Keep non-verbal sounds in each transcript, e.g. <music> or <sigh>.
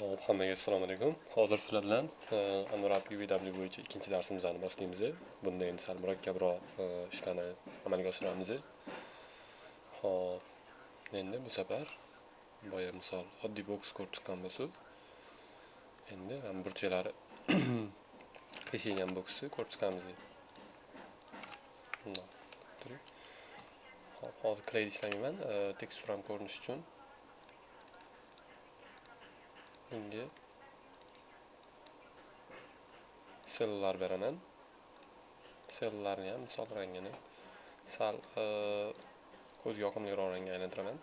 Xo'p, hammaga assalomu alaykum. Hozir sizlar bilan e, Anwar UVW bo'yicha ikkinchi darsimizni boshlaymiz. Bunda endi sal murakkabroq e, ishlarni amalga oshiramiz. Xo'p, endi bu safar boya misol oddiy boks ko'rib chiqqan bo'lsa, endi ham burchaklari kesilgan <clears throat> boksni ko'rib chiqamiz. Bundoq. Hop, hozir kleyda ishlamayman, tekstura teksturam ko'rinish uchun Inge. sellar beraman. Sellarni ham misol rangini sal e, ko'zga yoqimliroq rangga aylantiraman.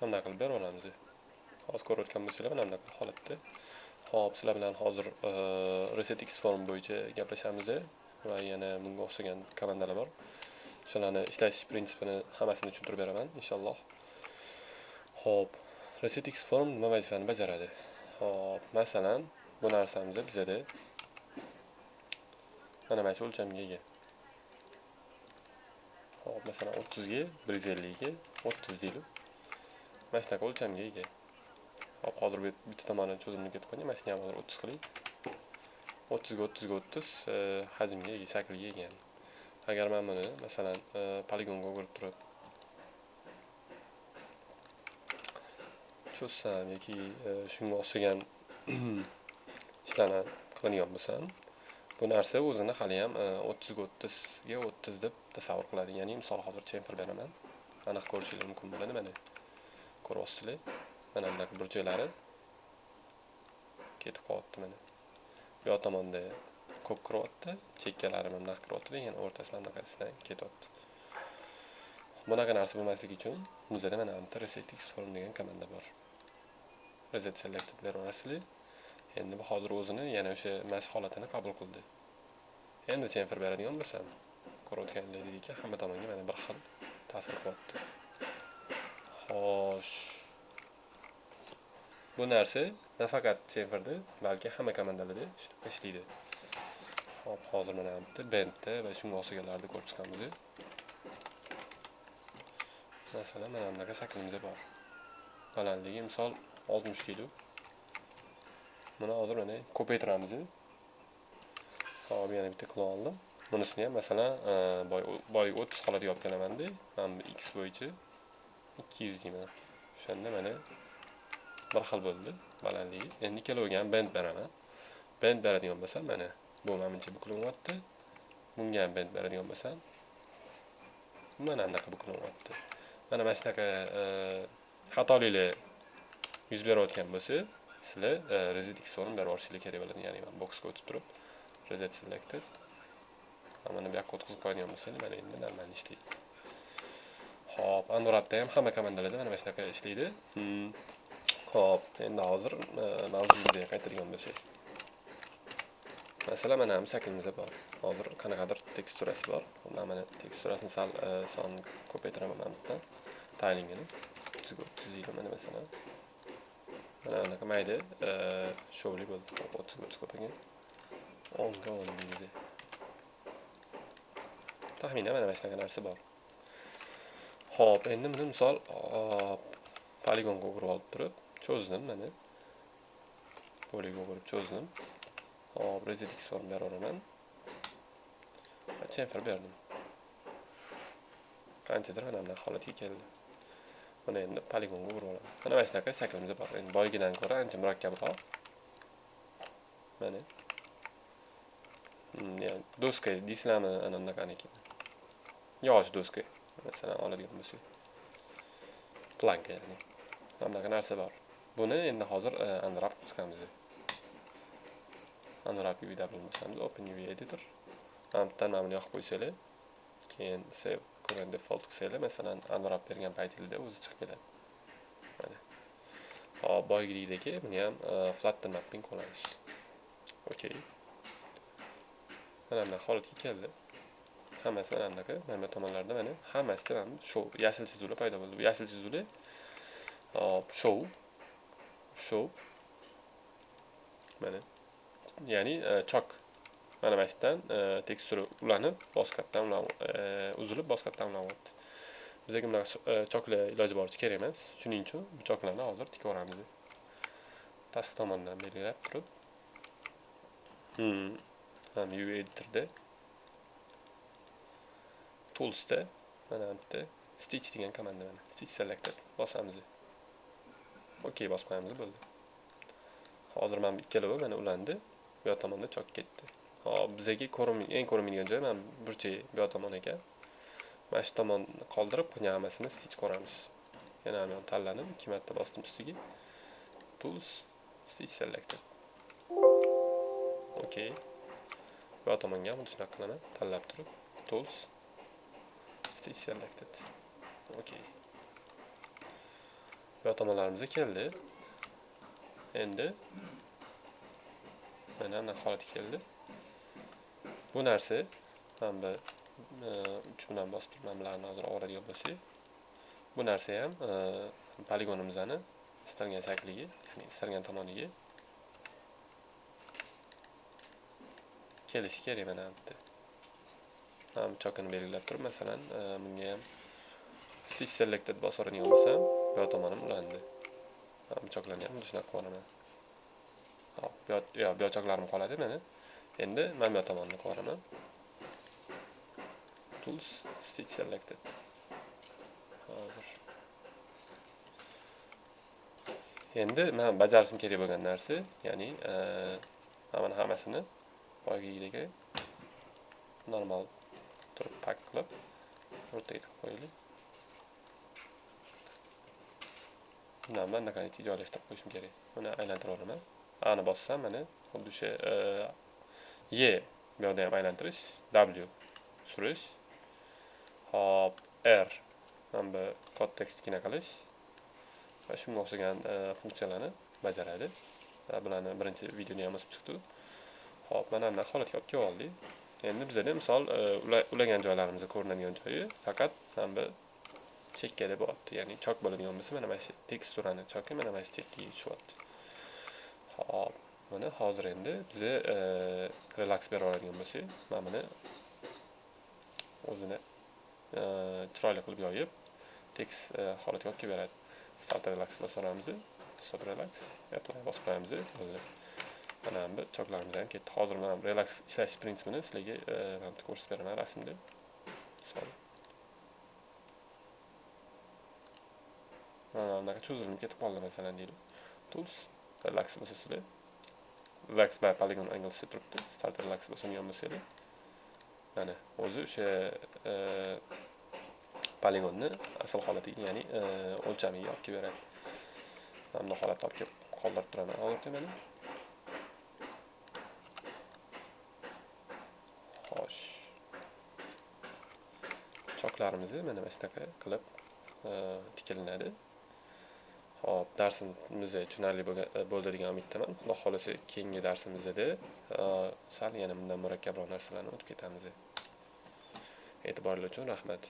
Bunday qilib berib hozir ko'rayotgan bo'lsanglar mana bunaqa holatda. Xo'p, sizlar bilan hozir e, Reset X form bo'yicha gaplashamiz va yana bunga o'xshagan komandalar bor. Shularni ishlash prinsipini hammasini tushuntirib beraman inshaalloh. Xo'p, Reset X form nima vazifani bajaradi? Xo'p, masalan, bu narsamiz bizada mana mana shu o'lchamga ega. Xo'p, masalan 30 ga 150 ga 30 deylik. Mana shunaqa o'lchamga ega. Hop, hozir bitta tomoni cho'zimni ketib qolgan. Mana shuni ham hozir 30 qiling. 30 ga 30 ga 30 hajmga ega, shaklga ega. Agar men buni masalan e, poligonga o'girib turib cho'zsam yoki e, shunga o'xshagan <clears throat> ishlarni qiladigan bo'lsam, bu narsa o'zini hali ham 30 ga 30 ga 30 deb tasavvur qiladi. Ya'ni misol hozir chenfir beraman. Aniq ko'rishingiz mumkin bo'ladi mana. Ko'ryapsizlar? Mana bunaqa burchaklari. Ketib qolyapti mana. Bu yoq tomonda ko'p kiryapti chekkalari mana bunaqa kiryapti lekin o'rtasi mana bunaqasidan ketyapti. Bunaqa narsa bo'lmasligi uchun bizada mana bitta reset form degan komanda bor. Reset selected beraverasizlar endi bu hozir o'zini yana o'sha mas holatini qabul qildi. Endi chenfer beradigan bo'lsam ko'rayotganlaringdek hamma tomonga mana bir xil ta'sir qilyapti. Xo'sh. Bu narsa nafaqat serverda, balki hamma komandalarda ishlaydi. Hop, hozir mana bitta bendda va shunga o'xshaganlarni ko'rib chiqamiz. Masalan, mana bunaqa shaklimiz bor. Balandligi misol 60 kilo. Buni hozir mana ko'paytiramiz. Hop, yana bitta qilib oldim. Bunisini ham masalan, e, boy o'ttiz 30 olib kelamanda Mana x bo'yicha 200 deyman. O'shanda mana bir xil bo'ldi balandligi endi ikkaloviga ham bend beraman. Bend beradigan bo'lsam mana bu manimcha buklanyapti bunga ham bend beradigan bo'lsam mana bunaqa buklanyapti mana mana shunaqa e, xatoliklar yuz berayotgan bo'lsa sizlar e, reset xform berib yuborishinglar kerak bo'ladi ya'ni mana boksga o'tib turib reset selected. Mana bu yoqqa o'tkazib qo'yadigan bo'lsanglar mana endi normal ishlaydi. Ho'p androidda ham hamma komandalarda mana shunaqa ishlaydi. Hmm. Hmm. Xo'p, endi hozir e, mavzumizga qaytadigan bo'lsak. Masalan, mana ham shaklimizda bor. Hozir qanaqadir teksturasi bor. Mana mana teksturasini sal e, son ko'paytiraman mana bitta. Taylingini. Tuziydi mana masalan. Mana anaqa mayda e, shovli bo'ldi. 30 30 ko'paygan. 10 ga 10 deydi. Taxminan mana shunaqa narsa bor. Xo'p, endi buni misol poligonga o'girib olib turib cho'zdim mana poliga o'girib cho'zdim. Hop reset x form beraveraman chenfir berdim. Qanchadir mana bunaqa holatga keldi. Buni endi poligonga o'girib olaman. Mana mana shunaqa shaklimiz bor. Endi boygidan ko'ra ancha murakkabroq. Mana. Hmm, doska deysizlarmi ana bunaqaniki yosh doska masalan oladigan bo'lsak planka ya'ni. Mana bunaqa narsa bor. Buni endi hozir e, unwrap chiqamiz. Unwrap UV bo'lmasamiz, Open UV editor. Ampdan mana yoqib qo'ysanglar, keyin save current default qilsanglar, masalan, unwrap bergan paytingizda o'zi chiqib keladi. Mana. Hop, boyagidagi buni ham e, flatten mapping qilamiz. Okay. Mana holatga keldi. Hammasi mana bunaqa, mana bu tomonlarda mana hammasi mana shu yashil chizuvlar paydo bo'ldi. Bu yashil chizuvlar hop, show show. Mana. Ya'ni e, chok. Mana mana shu yerdan e, teksturi ulanib boshqatdan e, uzilib boshqatdan ulanyapti bizga bunaqa e, choklar iloji boricha kerak emas. Shuning uchun bu choklarni hozir tikib yuboramiz tashqi tomondan belgilab turib. Hmm. ham UV editorda. Toolsda. Mana bu yerda. Stitch degan komanda mana. Stitch selected. Bosamiz okey bosib qo'yamiz bo'ldi. Hozir mana bu ikkalovi mana ulandi. Bu yoq tomonda chok ketdi. Hop bizga eng ko'rinmaydigan joy mana burchak bu yoq tomon ekan. Mana shu tomonni qoldirib qolgan hammasini stitch ko'ramiz. Yana ham tanladim, ikki marta bosdim ustiga. Tools stitch selected okey bu yoq tomonga ham shunaqa qilaman. Tanlab turib tools stitch selected ok. Yo'tamalarimizga keldi. Endi mana bunaqa holat keldi. Bu narsa mana bu e, uch bilan bosib turib bularni hozir oladigan bo'lsak bu narsa ham e, poligonimizni istalgan shakliga ya'ni istalgan tomoniga kelishi kerak mana bu yerda. Mana chokini belgilab turib masalan e, bunga ham stitch selected bosoradigan bo'lsam bu yoq tomonim ulandi bu choklarni ham shunaqa hop bu yoq yoq choklarim qoladi mana endi mana bu yoq tomonni qilaman tools stitch selected. Hozir endi man bajarishim kerak bo'lgan narsa ya'ni e, mana hammasini boyagidek normal turib pak qilib o'rtaga tiqib qo'yaylik bundan bunaqancha joylashtirib qo'yishim kerak buni aylantirib olaman ani bossam mana xuddi o'sha e bu yoqda ham aylantirish w surish hop r mana bu kod kichkina qilish e, va shunga o'xshagan funksiyalarni bajaradi bularni birinchi videoda ham o'sib chiqdi hop mana bunaqa holatga olib kelib oldik endi bizada misol e, ulagan joylarimizda ko'rinadigan joyi faqat mana bu chekkada bo'lyapti ya'ni chok bo'ladigan bo'lsa mana mana shu teksturani choki mana mana shu chekkaga tushyapti hop mana hozir endi biza relaks bera oladigan bo'lsak mana buni o'zini chiroyli qilib yoyib tekst holatiga olib kelib beradi start relax bosib olamiz stop relax apply bosib qo'yamiz mana bu choklarimiz ham ketdi hozir mana relax ishlash prinsipini sizlarga ko'rsatib beraman rasmda mana bunaqa cho'zilib ketib qoldi masalan deylik tools relax bo'lsa sizlar relax by polygon angle turibdi start relax bo'lsa ham bo'lsanglar mana o'zi o'sha poligonni asl holatiga ya'ni o'lchamiga olib kelib beradi mana bunday holatda olib kelib qoldirib turaman hozircha mana xo'sh choklarimizni mana mana shunaqa qilib tikilinadi hop darsimiz tushunarli e, bo'ldi degan umiddaman. Xudo xohlasa keyingi darsimizda e, sal yana bundan murakkabroq narsalarni o'tib ketamiz e'tiboringiz uchun rahmat.